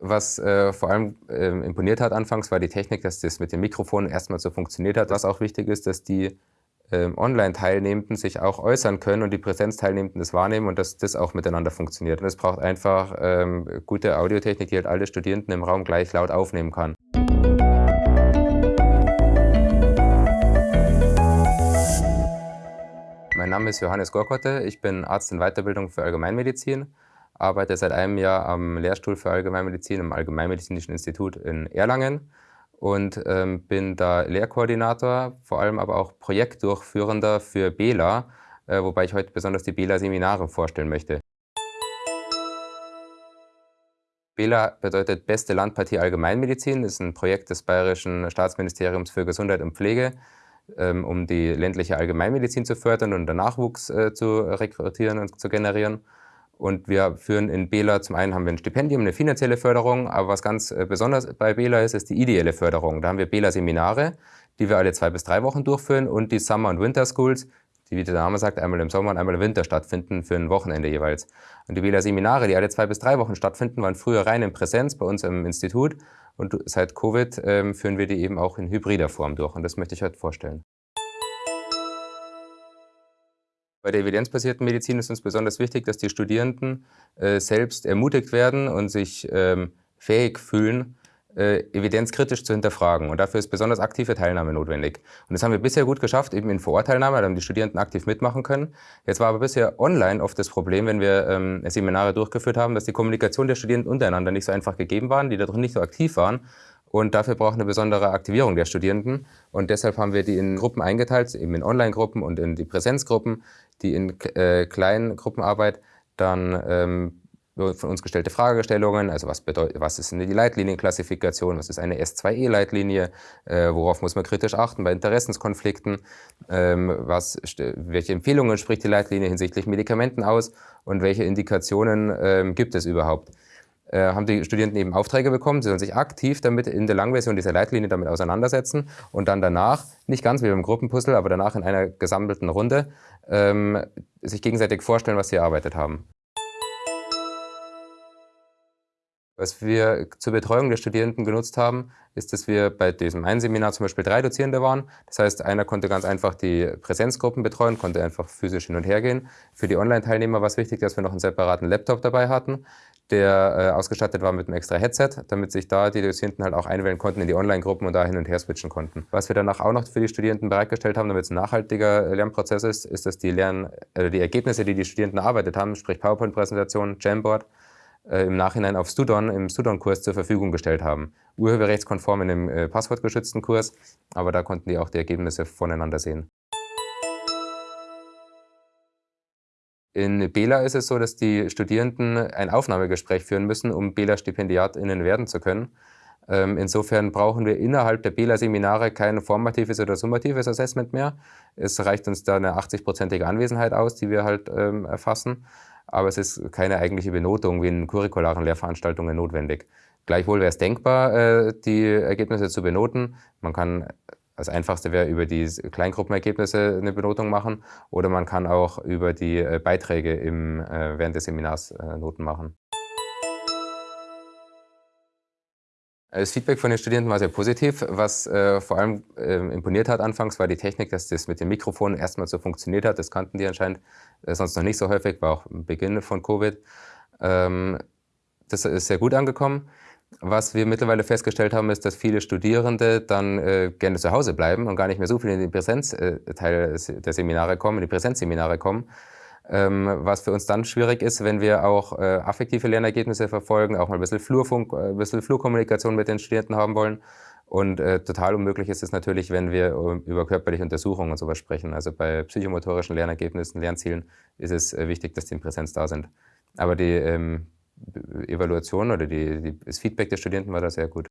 Was äh, vor allem äh, imponiert hat anfangs, war die Technik, dass das mit dem Mikrofon erstmal so funktioniert hat. Was auch wichtig ist, dass die äh, Online-Teilnehmenden sich auch äußern können und die Präsenzteilnehmenden das wahrnehmen und dass das auch miteinander funktioniert. Und es braucht einfach ähm, gute Audiotechnik, die halt alle Studierenden im Raum gleich laut aufnehmen kann. Mein Name ist Johannes Gorkotte, ich bin Arzt in Weiterbildung für Allgemeinmedizin arbeite seit einem Jahr am Lehrstuhl für Allgemeinmedizin im Allgemeinmedizinischen Institut in Erlangen und ähm, bin da Lehrkoordinator, vor allem aber auch Projektdurchführender für BELA, äh, wobei ich heute besonders die BELA-Seminare vorstellen möchte. BELA bedeutet Beste Landpartie Allgemeinmedizin, ist ein Projekt des Bayerischen Staatsministeriums für Gesundheit und Pflege, ähm, um die ländliche Allgemeinmedizin zu fördern und den Nachwuchs äh, zu rekrutieren und zu generieren. Und wir führen in Bela, zum einen haben wir ein Stipendium, eine finanzielle Förderung, aber was ganz äh, besonders bei Bela ist, ist die ideelle Förderung. Da haben wir Bela-Seminare, die wir alle zwei bis drei Wochen durchführen und die Summer- und Winter Schools, die, wie der Name sagt, einmal im Sommer und einmal im Winter stattfinden für ein Wochenende jeweils. Und die Bela-Seminare, die alle zwei bis drei Wochen stattfinden, waren früher rein in Präsenz bei uns im Institut und seit Covid ähm, führen wir die eben auch in hybrider Form durch und das möchte ich heute vorstellen. Bei der evidenzbasierten Medizin ist uns besonders wichtig, dass die Studierenden äh, selbst ermutigt werden und sich ähm, fähig fühlen, äh, evidenzkritisch zu hinterfragen. Und dafür ist besonders aktive Teilnahme notwendig. Und das haben wir bisher gut geschafft, eben in Vorortteilnahme, da haben die Studierenden aktiv mitmachen können. Jetzt war aber bisher online oft das Problem, wenn wir ähm, Seminare durchgeführt haben, dass die Kommunikation der Studierenden untereinander nicht so einfach gegeben waren, die darin nicht so aktiv waren. Und dafür braucht eine besondere Aktivierung der Studierenden. Und deshalb haben wir die in Gruppen eingeteilt, eben in Online-Gruppen und in die Präsenzgruppen, die in äh, kleinen Gruppenarbeit dann ähm, von uns gestellte Fragestellungen, also was, bedeutet, was ist eine die Leitlinienklassifikation, was ist eine S2E-Leitlinie, äh, worauf muss man kritisch achten bei Interessenskonflikten, ähm, was, welche Empfehlungen spricht die Leitlinie hinsichtlich Medikamenten aus und welche Indikationen ähm, gibt es überhaupt. Äh, haben die Studierenden eben Aufträge bekommen. Sie sollen sich aktiv damit in der Langversion dieser Leitlinie damit auseinandersetzen und dann danach, nicht ganz wie beim Gruppenpuzzle, aber danach in einer gesammelten Runde, ähm, sich gegenseitig vorstellen, was sie erarbeitet haben. Was wir zur Betreuung der Studierenden genutzt haben, ist, dass wir bei diesem einen Seminar zum Beispiel drei Dozierende waren. Das heißt, einer konnte ganz einfach die Präsenzgruppen betreuen, konnte einfach physisch hin und her gehen. Für die Online-Teilnehmer war es wichtig, dass wir noch einen separaten Laptop dabei hatten, der äh, ausgestattet war mit einem extra Headset, damit sich da die Dozierenden halt auch einwählen konnten in die Online-Gruppen und da hin und her switchen konnten. Was wir danach auch noch für die Studierenden bereitgestellt haben, damit es ein nachhaltiger Lernprozess ist, ist, dass die, Lern äh, die Ergebnisse, die die Studierenden erarbeitet haben, sprich PowerPoint-Präsentation, Jamboard, äh, im Nachhinein auf Studon, im Studon-Kurs zur Verfügung gestellt haben. Urheberrechtskonform in einem äh, passwortgeschützten Kurs, aber da konnten die auch die Ergebnisse voneinander sehen. In Bela ist es so, dass die Studierenden ein Aufnahmegespräch führen müssen, um Bela-StipendiatInnen werden zu können. Ähm, insofern brauchen wir innerhalb der Bela-Seminare kein formatives oder summatives Assessment mehr. Es reicht uns da eine 80-prozentige Anwesenheit aus, die wir halt ähm, erfassen aber es ist keine eigentliche Benotung wie in curricularen Lehrveranstaltungen notwendig. Gleichwohl wäre es denkbar, äh, die Ergebnisse zu benoten. Man kann, das Einfachste wäre über die Kleingruppenergebnisse eine Benotung machen oder man kann auch über die äh, Beiträge im, äh, während des Seminars Noten machen. Das Feedback von den Studierenden war sehr positiv. Was äh, vor allem äh, imponiert hat anfangs, war die Technik, dass das mit dem Mikrofon erstmal so funktioniert hat. Das kannten die anscheinend äh, sonst noch nicht so häufig, war auch am Beginn von Covid. Ähm, das ist sehr gut angekommen. Was wir mittlerweile festgestellt haben, ist, dass viele Studierende dann äh, gerne zu Hause bleiben und gar nicht mehr so viel in den Präsenzteil äh, der Seminare kommen, in die Präsenzseminare kommen was für uns dann schwierig ist, wenn wir auch äh, affektive Lernergebnisse verfolgen, auch mal ein bisschen Flurfunk, äh, ein bisschen Flurkommunikation mit den Studierenden haben wollen. Und äh, total unmöglich ist es natürlich, wenn wir äh, über körperliche Untersuchungen und sowas sprechen. Also bei psychomotorischen Lernergebnissen, Lernzielen ist es äh, wichtig, dass die in Präsenz da sind. Aber die ähm, Evaluation oder die, die, das Feedback der Studenten war da sehr gut.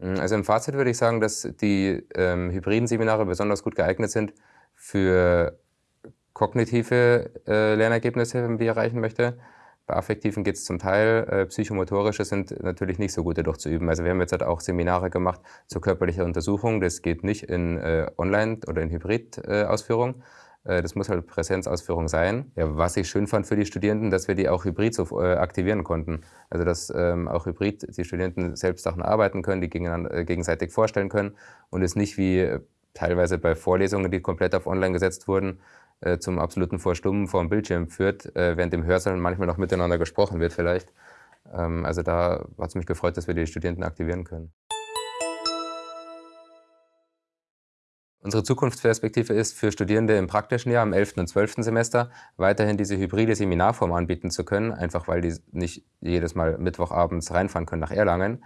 Hm, also im Fazit würde ich sagen, dass die ähm, hybriden Seminare besonders gut geeignet sind, für kognitive äh, Lernergebnisse, wir erreichen möchte. Bei affektiven geht es zum Teil, äh, psychomotorische sind natürlich nicht so gut dadurch zu üben. Also wir haben jetzt halt auch Seminare gemacht zur körperlichen Untersuchung. Das geht nicht in äh, Online- oder in Hybrid-Ausführung. Äh, das muss halt Präsenzausführung sein. Ja, was ich schön fand für die Studierenden, dass wir die auch hybrid so äh, aktivieren konnten. Also dass ähm, auch hybrid die Studierenden selbst Sachen arbeiten können, die äh, gegenseitig vorstellen können und es nicht wie äh, teilweise bei Vorlesungen, die komplett auf online gesetzt wurden, äh, zum absoluten Vorstummen vor dem Bildschirm führt, äh, während im Hörsaal manchmal noch miteinander gesprochen wird vielleicht. Ähm, also da hat es mich gefreut, dass wir die Studierenden aktivieren können. Unsere Zukunftsperspektive ist für Studierende im praktischen Jahr, im 11. und 12. Semester, weiterhin diese hybride Seminarform anbieten zu können, einfach weil die nicht jedes Mal Mittwochabends reinfahren können nach Erlangen.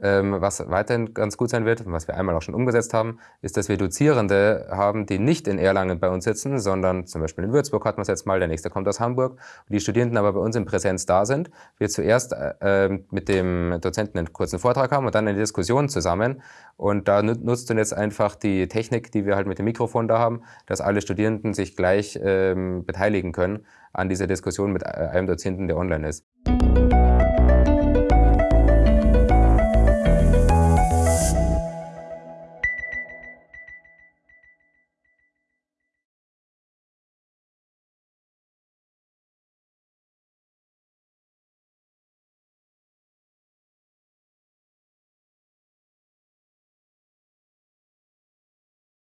Ähm, was weiterhin ganz gut sein wird, was wir einmal auch schon umgesetzt haben, ist, dass wir Dozierende haben, die nicht in Erlangen bei uns sitzen, sondern zum Beispiel in Würzburg hatten wir es jetzt mal, der nächste kommt aus Hamburg, und die Studierenden aber bei uns in Präsenz da sind. Wir zuerst äh, ähm, mit dem Dozenten einen kurzen Vortrag haben und dann eine Diskussion zusammen. Und da nutzt du jetzt einfach die Technik, die wir halt mit dem Mikrofon da haben, dass alle Studierenden sich gleich ähm, beteiligen können an dieser Diskussion mit äh, einem Dozenten, der online ist.